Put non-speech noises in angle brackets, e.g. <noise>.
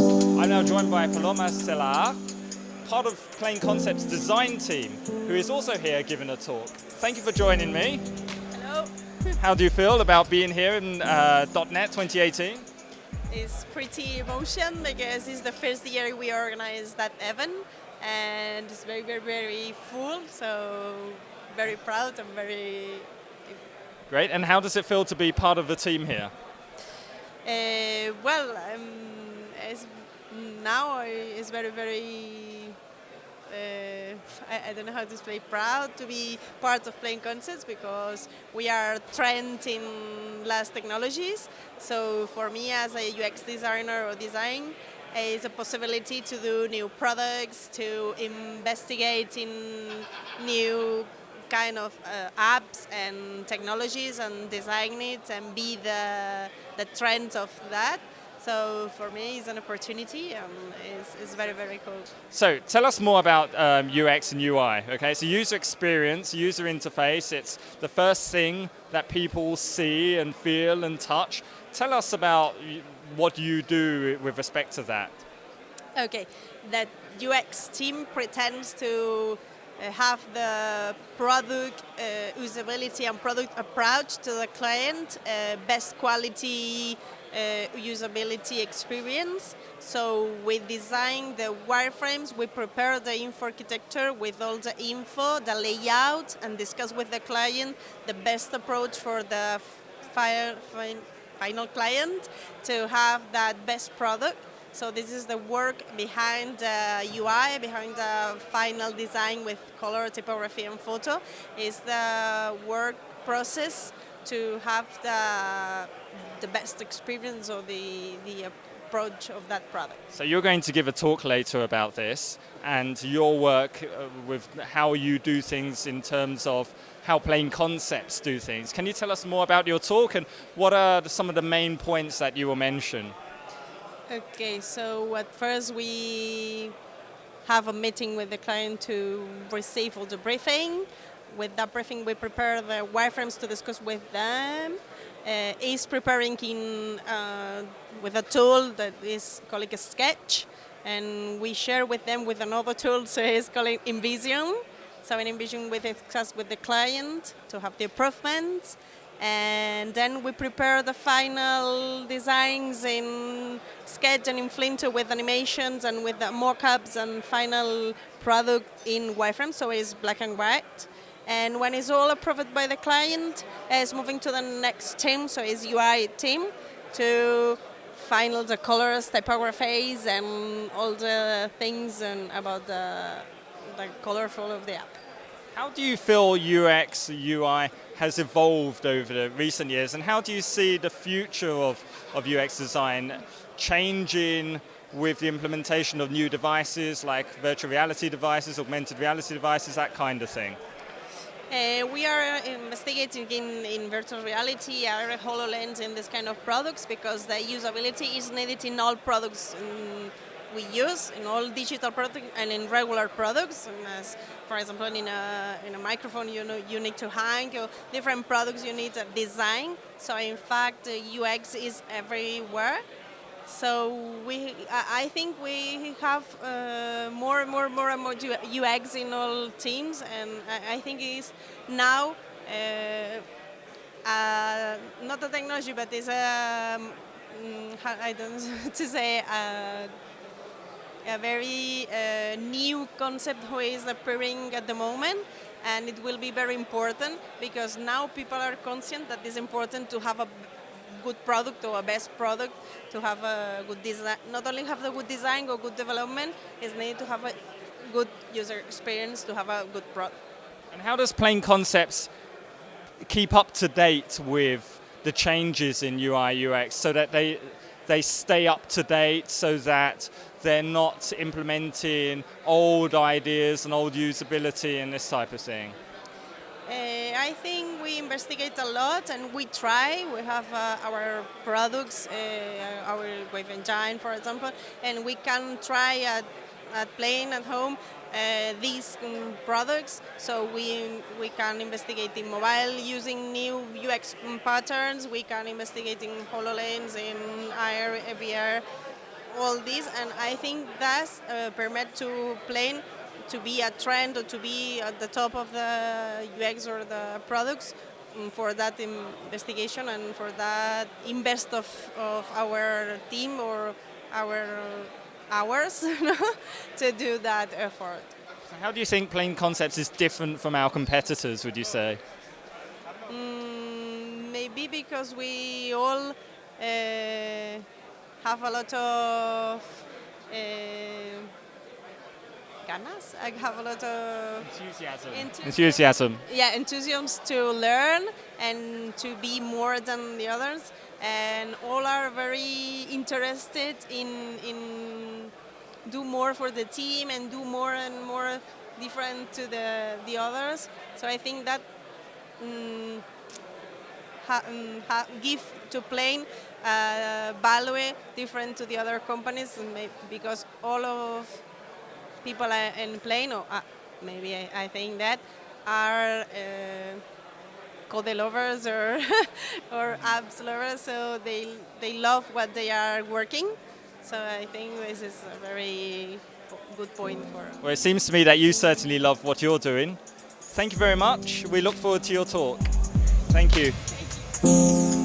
I'm now joined by Paloma Celar, part of Plain Concepts design team, who is also here giving a talk. Thank you for joining me. Hello. <laughs> How do you feel about being here in uh, .NET 2018? It's pretty emotion because it's the first year we organize that event and it's very, very, very full. So very proud and very. Great. And how does it feel to be part of the team here? Uh, well, um, it's, now it's very, very. Uh, I, I, don't know how to say proud to be part of Plain Concepts because we are trend in last technologies. So for me as a UX designer or design, it's a possibility to do new products, to investigate in new kind of uh, apps and technologies and design it and be the, the trend of that. So for me, it's an opportunity and it's, it's very, very cool. So tell us more about um, UX and UI, okay? So user experience, user interface, it's the first thing that people see and feel and touch. Tell us about what you do with respect to that. Okay, that UX team pretends to have the product uh, usability and product approach to the client, uh, best quality uh, usability experience. So we design the wireframes, we prepare the info architecture with all the info, the layout, and discuss with the client the best approach for the final client to have that best product. So this is the work behind the UI, behind the final design with color, typography, and photo. Is the work process to have the, the best experience or the, the approach of that product. So you're going to give a talk later about this and your work uh, with how you do things in terms of how plain concepts do things. Can you tell us more about your talk and what are some of the main points that you will mention? Okay, so at first we have a meeting with the client to receive all the briefing with that briefing, we prepare the wireframes to discuss with them. Uh, is preparing in uh, with a tool that is called a sketch, and we share with them with another tool, so it's called InVision. So in InVision, we discuss with the client to have the improvements, and then we prepare the final designs in Sketch and in Flinto with animations and with the mock-ups and final product in wireframe, so it's black and white. And when it's all approved by the client, it's moving to the next team, so it's UI team, to final the colors, typographies, and all the things and about the, the colorful of the app. How do you feel UX, UI has evolved over the recent years, and how do you see the future of, of UX design changing with the implementation of new devices like virtual reality devices, augmented reality devices, that kind of thing? Uh, we are investigating in, in virtual reality, AR, HoloLens, and this kind of products because the usability is needed in all products um, we use, in all digital products and in regular products. And as, for example, in a, in a microphone, you know, you need to hang, different products you need a design. So in fact, UX is everywhere. So we, I think we have uh, more and more, more and more UX in all teams, and I, think it's now uh, uh, not a technology, but it's a um, I don't <laughs> to say a, very uh, new concept who is appearing at the moment and it will be very important because now people are conscient that it's important to have a good product or a best product to have a good design. Not only have the good design or good development, it's need to have a good user experience to have a good product. And how does Plain Concepts keep up to date with the changes in UI UX so that they they stay up to date so that they're not implementing old ideas and old usability and this type of thing? Uh, I think we investigate a lot and we try. We have uh, our products, uh, our Wave Engine, for example, and we can try at playing at home uh, these um, products. So we we can investigate in mobile using new UX patterns. We can investigate in HoloLens in AR, VR all this and I think that's uh, permit to playing to be a trend or to be at the top of the UX or the products um, for that investigation and for that invest of, of our team or our hours <laughs> to do that effort. So how do you think Plain Concepts is different from our competitors, would you say? Mm, maybe because we all uh, have a lot of uh, ganas. I have a lot of enthusiasm. Enthusiasm. enthusiasm. Yeah, enthusiasm to learn and to be more than the others, and all are very interested in in do more for the team and do more and more different to the the others. So I think that. Um, ha, um, ha, give to Plain uh, value different to the other companies because all of people in Plain, or uh, maybe I, I, think that, are uh, code lovers or <laughs> or apps lovers, so they they love what they are working. So I think this is a very good point for. Well, it seems to me that you certainly love what you're doing. Thank you very much. We look forward to your talk. Thank you.